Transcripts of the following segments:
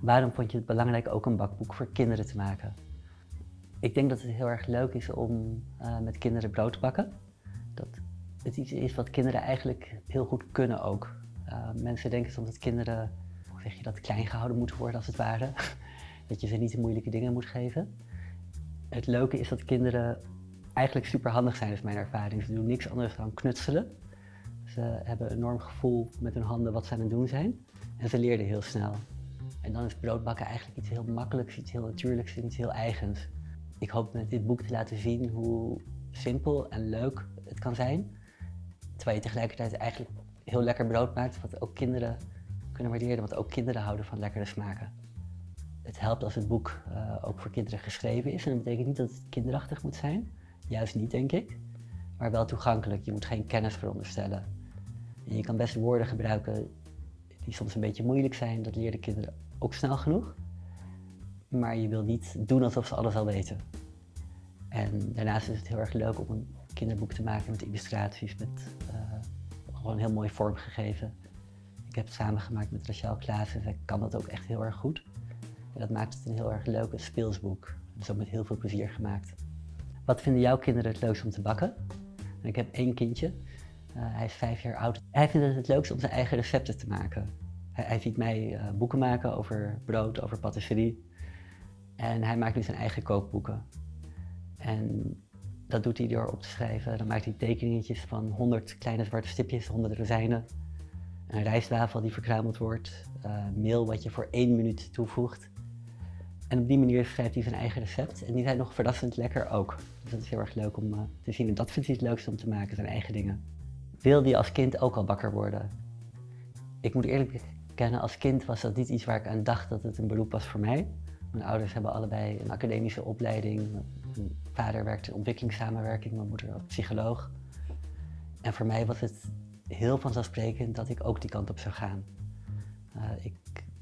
Waarom vond je het belangrijk ook een bakboek voor kinderen te maken? Ik denk dat het heel erg leuk is om uh, met kinderen brood te bakken. Dat het iets is wat kinderen eigenlijk heel goed kunnen ook. Uh, mensen denken soms dat kinderen, hoe je dat, klein gehouden moeten worden als het ware. dat je ze niet de moeilijke dingen moet geven. Het leuke is dat kinderen eigenlijk super handig zijn, is mijn ervaring. Ze doen niks anders dan knutselen. Ze hebben een enorm gevoel met hun handen wat ze aan het doen zijn. En ze leerden heel snel. En dan is broodbakken eigenlijk iets heel makkelijks, iets heel natuurlijks iets heel eigens. Ik hoop met dit boek te laten zien hoe simpel en leuk het kan zijn. Terwijl je tegelijkertijd eigenlijk heel lekker brood maakt, wat ook kinderen kunnen waarderen, wat ook kinderen houden van lekkere smaken. Het helpt als het boek uh, ook voor kinderen geschreven is. En dat betekent niet dat het kinderachtig moet zijn. Juist niet, denk ik. Maar wel toegankelijk. Je moet geen kennis veronderstellen. En je kan best woorden gebruiken die soms een beetje moeilijk zijn. Dat leren kinderen ook snel genoeg. Maar je wil niet doen alsof ze alles al weten. En daarnaast is het heel erg leuk om een kinderboek te maken met illustraties, met uh, gewoon heel mooi vormgegeven. Ik heb het samengemaakt met Rachel Klaassen, zij kan dat ook echt heel erg goed. En dat maakt het een heel erg leuk speelsboek. Dat is ook met heel veel plezier gemaakt. Wat vinden jouw kinderen het leukst om te bakken? Ik heb één kindje, hij is vijf jaar oud. Hij vindt het het leukst om zijn eigen recepten te maken. Hij, hij ziet mij uh, boeken maken over brood, over patisserie. En hij maakt nu zijn eigen kookboeken. En dat doet hij door op te schrijven. Dan maakt hij tekeningetjes van 100 kleine zwarte stipjes, 100 rozijnen. Een rijstwafel die verkruimeld wordt. Uh, meel wat je voor één minuut toevoegt. En op die manier schrijft hij zijn eigen recept. En die zijn nog verrassend lekker ook. Dus dat is heel erg leuk om te zien. En dat vindt hij het leukste om te maken, zijn eigen dingen. Wilde je als kind ook al bakker worden? Ik moet eerlijk bekennen, als kind was dat niet iets waar ik aan dacht dat het een beroep was voor mij. Mijn ouders hebben allebei een academische opleiding. Mijn vader werkte in ontwikkelingssamenwerking, mijn moeder was psycholoog. En voor mij was het heel vanzelfsprekend dat ik ook die kant op zou gaan. Uh, ik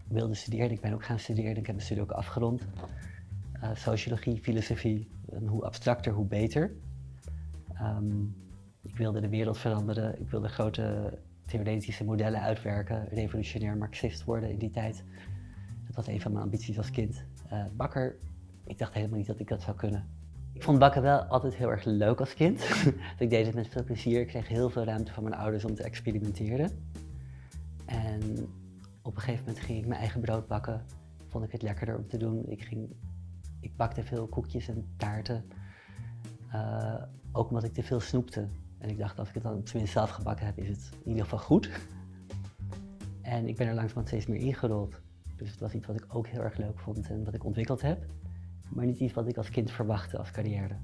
wilde studeren, ik ben ook gaan studeren, ik heb mijn studie ook afgerond. Uh, sociologie, filosofie, hoe abstracter, hoe beter. Um, ik wilde de wereld veranderen, ik wilde grote theoretische modellen uitwerken, revolutionair marxist worden in die tijd. Dat was een van mijn ambities als kind. Uh, bakker, ik dacht helemaal niet dat ik dat zou kunnen. Ik vond bakken wel altijd heel erg leuk als kind. ik deed het met veel plezier. Ik kreeg heel veel ruimte van mijn ouders om te experimenteren. En op een gegeven moment ging ik mijn eigen brood bakken. Vond ik het lekkerder om te doen. Ik, ging, ik bakte veel koekjes en taarten. Uh, ook omdat ik te veel snoepte. En ik dacht, als ik het dan tenminste zelf gebakken heb, is het in ieder geval goed. En ik ben er langzamerhand steeds meer ingerold. Dus het was iets wat ik ook heel erg leuk vond en wat ik ontwikkeld heb. Maar niet iets wat ik als kind verwachtte als carrière.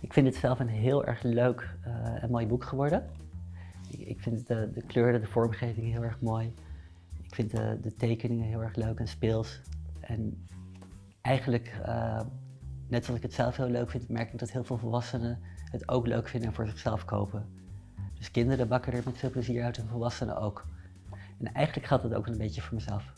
Ik vind het zelf een heel erg leuk uh, en mooi boek geworden. Ik, vind de, de, kleuren, de vormgeving heel erg mooi. Ik vind de, de tekeningen heel erg leuk en speels. En eigenlijk, uh, net zoals ik het zelf heel leuk vind, merk ik dat heel veel volwassenen het ook leuk vinden en voor zichzelf kopen. Dus kinderen bakken er met veel plezier uit en volwassenen ook. En eigenlijk geldt dat ook een beetje voor mezelf.